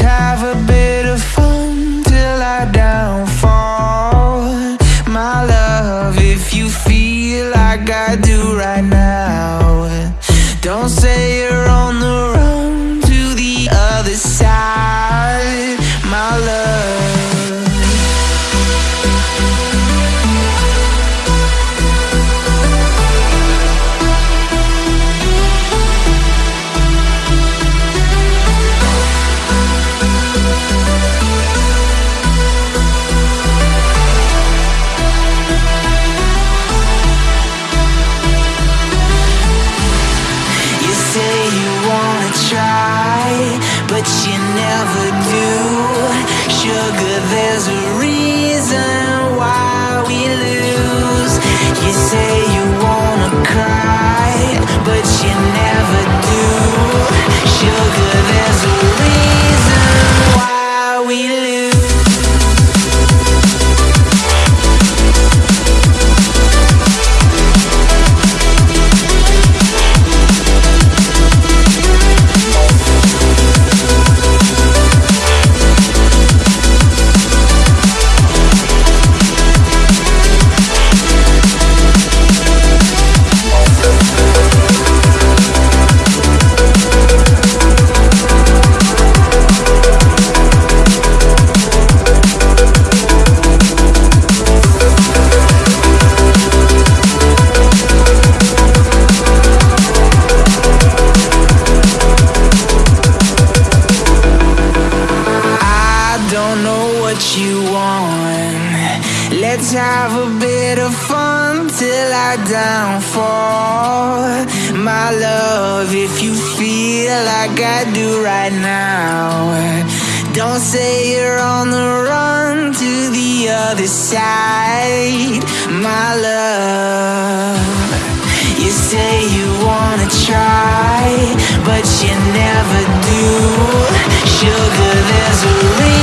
Have a bit of fun till I downfall. My love, if you feel like I do good, there's a reason why we lose. You say. Want. Let's have a bit of fun till I downfall. My love, if you feel like I do right now, don't say you're on the run to the other side. My love, you say you wanna try, but you never do. Sugar, there's a reason